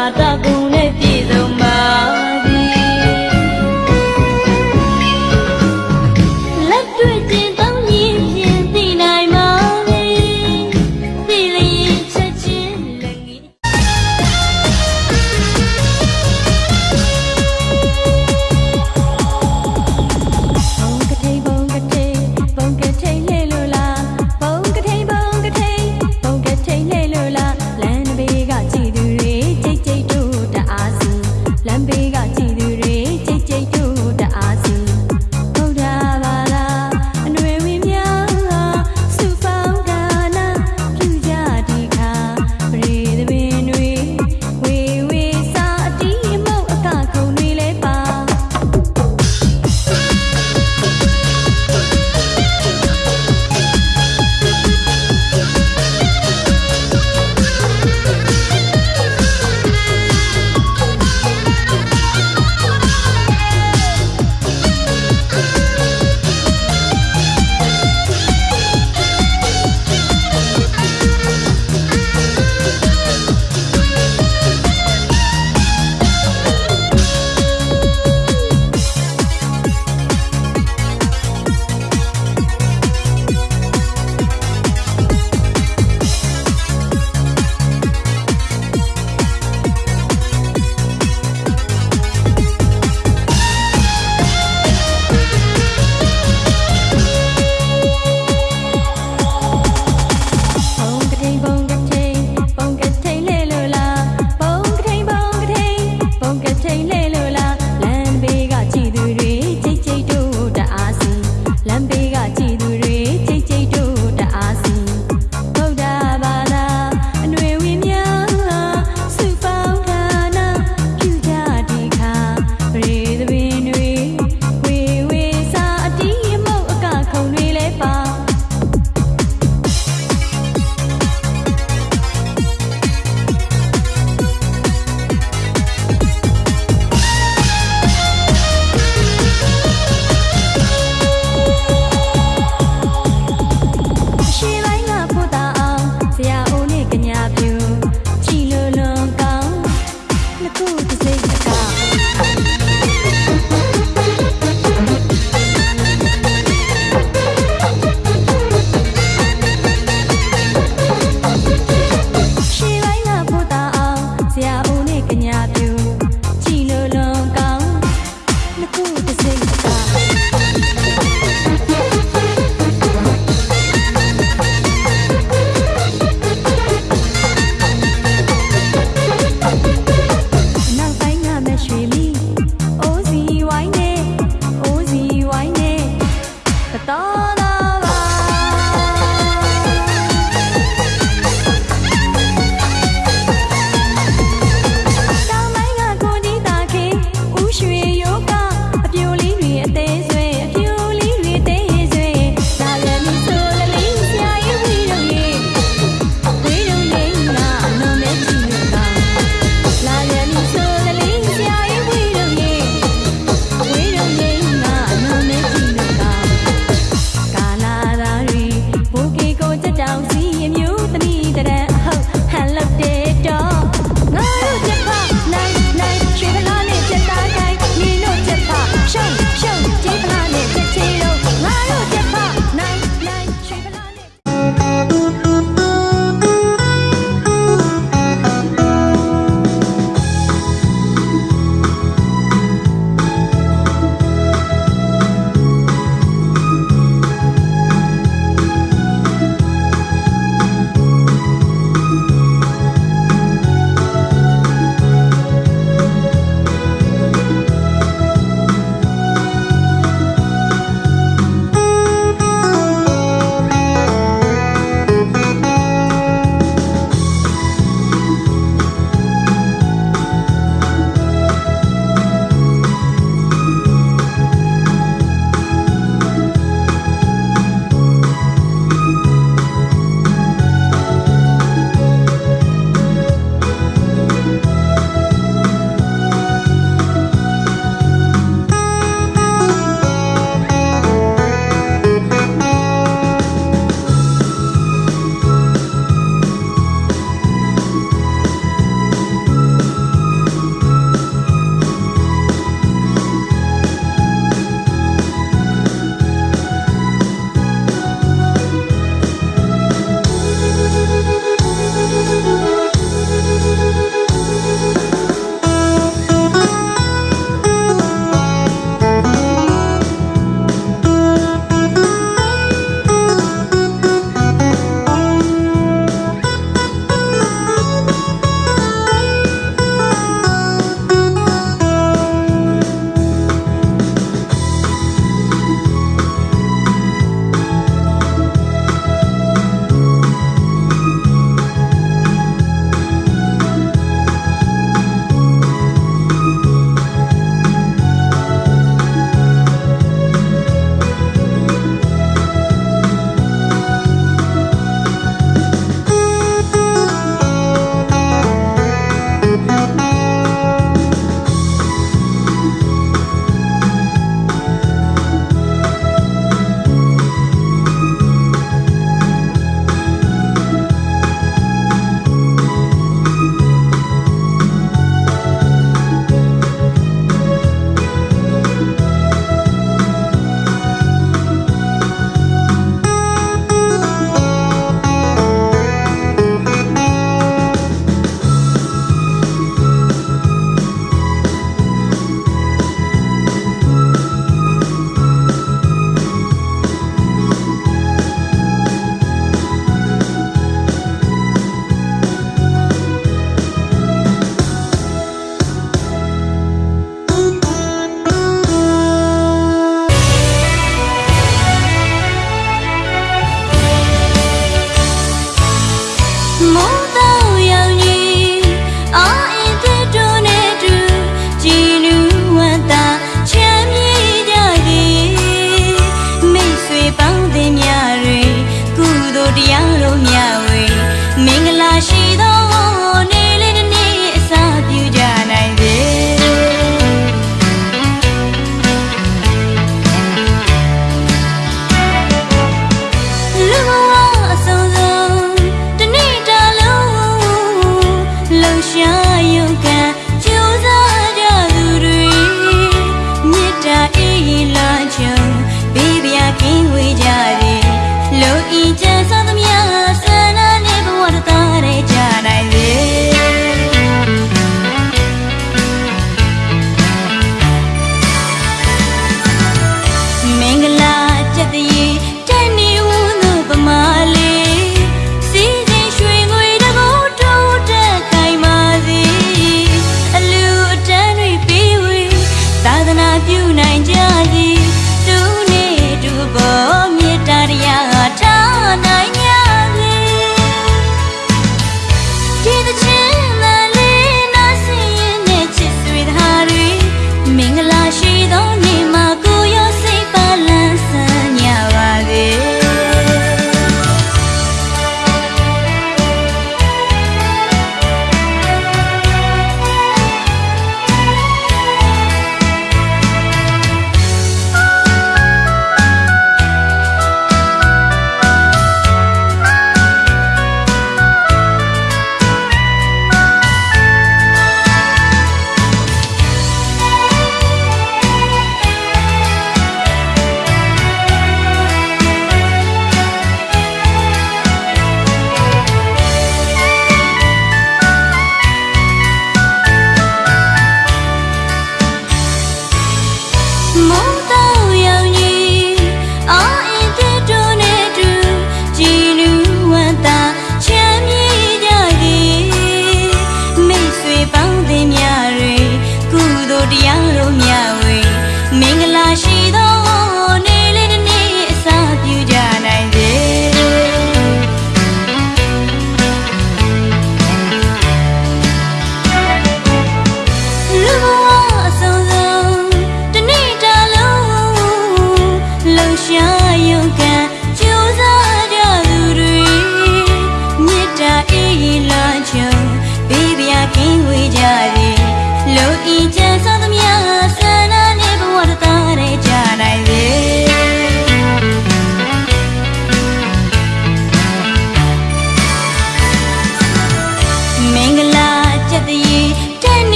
dadaku everything. Uh.